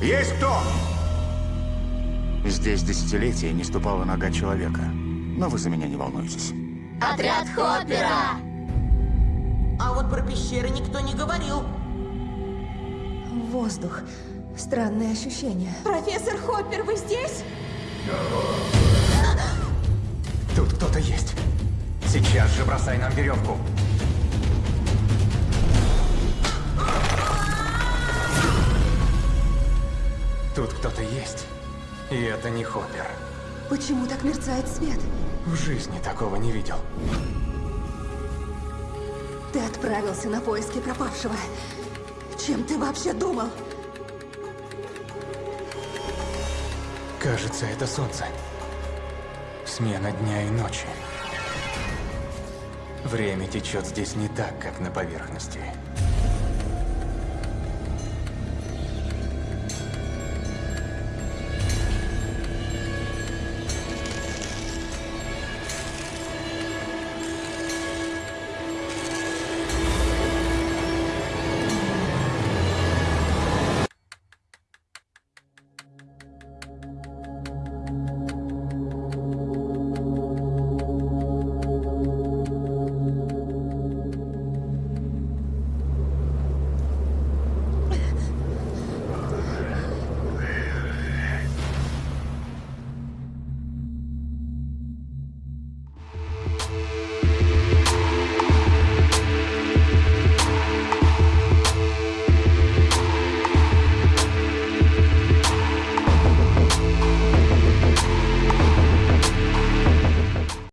Есть кто? Здесь десятилетия не ступала нога человека. Но вы за меня не волнуйтесь. Отряд Хоппера! А вот про пещеры никто не говорил. Воздух. Странное ощущение. Профессор Хоппер, вы здесь? Тут кто-то есть. Сейчас же бросай нам веревку. Тут кто-то есть. И это не Хоппер. Почему так мерцает свет? В жизни такого не видел. Ты отправился на поиски пропавшего. Чем ты вообще думал? Кажется, это солнце. Смена дня и ночи. Время течет здесь не так, как на поверхности.